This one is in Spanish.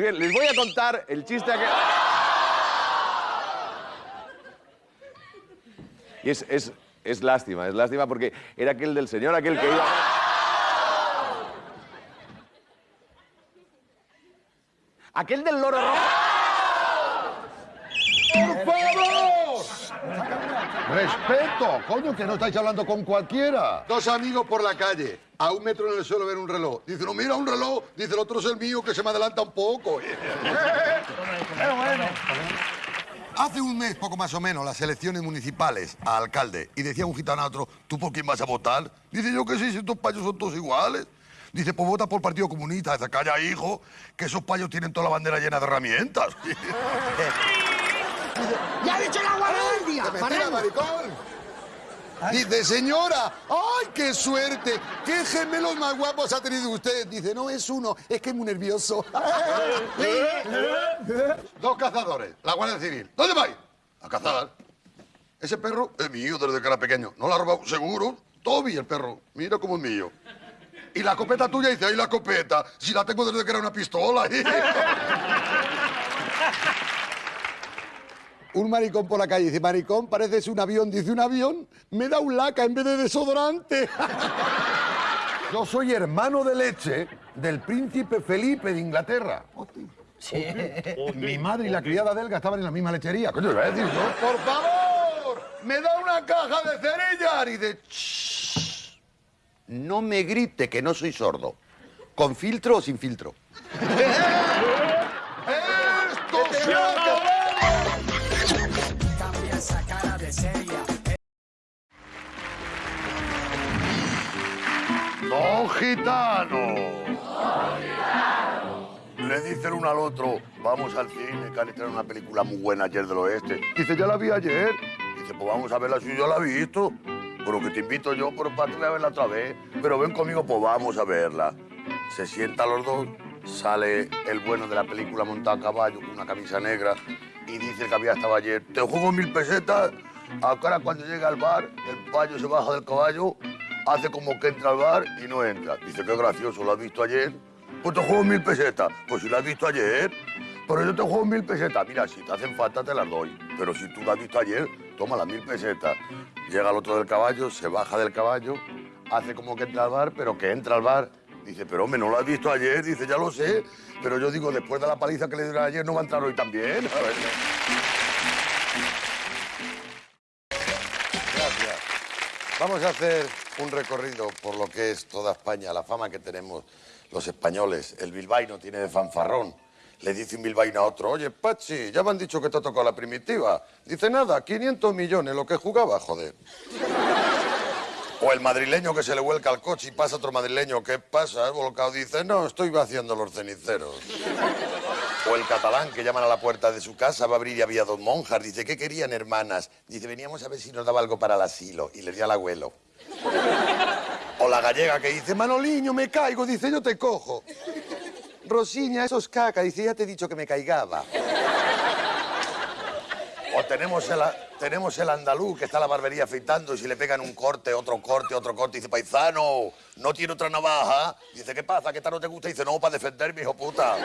Les voy a contar el chiste que... Y es, es, es lástima, es lástima porque era aquel del señor, aquel que iba... Aquel del loro rojo. ¡Por favor! ¡Respeto! Coño, que no estáis hablando con cualquiera. Dos amigos por la calle. A un metro en el suelo ven un reloj. Dice, no, mira un reloj. Dice, el otro es el mío, que se me adelanta un poco. Hace un mes, poco más o menos, las elecciones municipales a alcalde. Y decía un gitano a otro, ¿tú por quién vas a votar? Dice, yo que sí, si estos payos son todos iguales. Dice, pues vota por el Partido Comunista. Dice, calla, hijo, que esos payos tienen toda la bandera llena de herramientas. ¡Ya ha dicho la guardia! Dice, señora, ¡ay, qué suerte! ¿Qué gemelos más guapos ha tenido usted? Dice, no es uno, es que es muy nervioso. Dos cazadores, la Guardia Civil. ¿Dónde vais? A cazar. Ese perro es mío desde que era pequeño. ¿No lo ha robado? ¿Seguro? Toby, el perro. Mira cómo es mío. Y la copeta tuya dice, ¡ay, la copeta! Si la tengo desde que era una pistola. Un maricón por la calle dice, maricón, pareces un avión. Dice, un avión, me da un laca en vez de desodorante. Yo soy hermano de leche del príncipe Felipe de Inglaterra. Sí. Mi madre y la criada delga estaban en la misma lechería. Coño, voy a decir yo? ¡Por favor! ¡Me da una caja de cerillas! Y de... "Shh, No me grite que no soy sordo. ¿Con filtro o sin filtro? ¡Don Gitano! Le dice el uno al otro, vamos al cine, que han estrenado una película muy buena ayer del oeste. Dice, ya la vi ayer. Dice, pues vamos a verla si yo la he visto. Pero que te invito yo, pero para a verla otra vez. Pero ven conmigo, pues vamos a verla. Se sientan los dos, sale el bueno de la película montado a caballo con una camisa negra y dice que había estado ayer, te juego mil pesetas. Ahora cuando llega al bar, el payo se baja del caballo, hace como que entra al bar y no entra. Dice, qué gracioso, ¿lo has visto ayer? Pues te juego mil pesetas. Pues si lo has visto ayer, pero yo te juego mil pesetas. Mira, si te hacen falta te las doy. Pero si tú lo has visto ayer, toma las mil pesetas. Llega el otro del caballo, se baja del caballo, hace como que entra al bar, pero que entra al bar. Dice, pero hombre, ¿no lo has visto ayer? Dice, ya lo sé. Pero yo digo, después de la paliza que le dieron ayer, ¿no va a entrar hoy también? Gracias. Vamos a hacer un recorrido por lo que es toda España, la fama que tenemos los españoles. El bilbaíno tiene de fanfarrón. Le dice un bilbaíno a otro, oye, Pachi, ya me han dicho que te ha tocado la primitiva. Dice, nada, 500 millones, lo que jugaba, joder. O el madrileño que se le vuelca al coche y pasa otro madrileño, ¿qué pasa? ¿Has volcado? Dice, no, estoy vaciando los ceniceros. O el catalán que llaman a la puerta de su casa, va a abrir y había dos monjas. Dice, ¿qué querían, hermanas? Dice, veníamos a ver si nos daba algo para el asilo. Y le di al abuelo. O la gallega que dice, Manoliño, me caigo. Dice, yo te cojo. Rosiña, eso es caca. Dice, ya te he dicho que me caigaba. O tenemos el, tenemos el andaluz que está en la barbería afeitando y si le pegan un corte, otro corte, otro corte, dice, paisano, ¿no tiene otra navaja? Dice, ¿qué pasa? ¿Qué tal no te gusta? Dice, no, para defenderme, hijo puta.